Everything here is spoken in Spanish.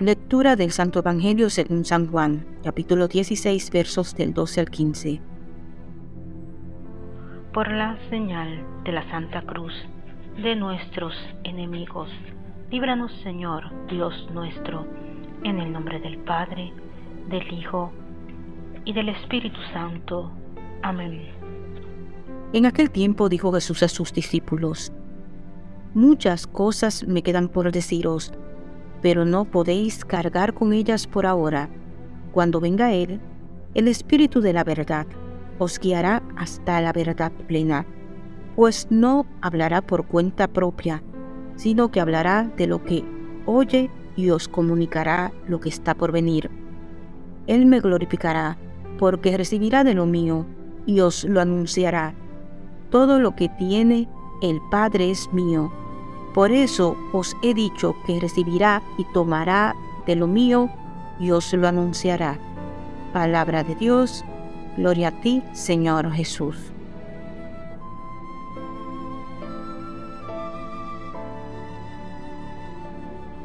Lectura del Santo Evangelio según San Juan, capítulo 16, versos del 12 al 15. Por la señal de la Santa Cruz de nuestros enemigos, líbranos Señor, Dios nuestro, en el nombre del Padre, del Hijo y del Espíritu Santo. Amén. En aquel tiempo dijo Jesús a sus discípulos, Muchas cosas me quedan por deciros, pero no podéis cargar con ellas por ahora. Cuando venga Él, el Espíritu de la verdad os guiará hasta la verdad plena, pues no hablará por cuenta propia, sino que hablará de lo que oye y os comunicará lo que está por venir. Él me glorificará, porque recibirá de lo mío y os lo anunciará. Todo lo que tiene el Padre es mío por eso os he dicho que recibirá y tomará de lo mío y os lo anunciará. Palabra de Dios, gloria a ti, Señor Jesús.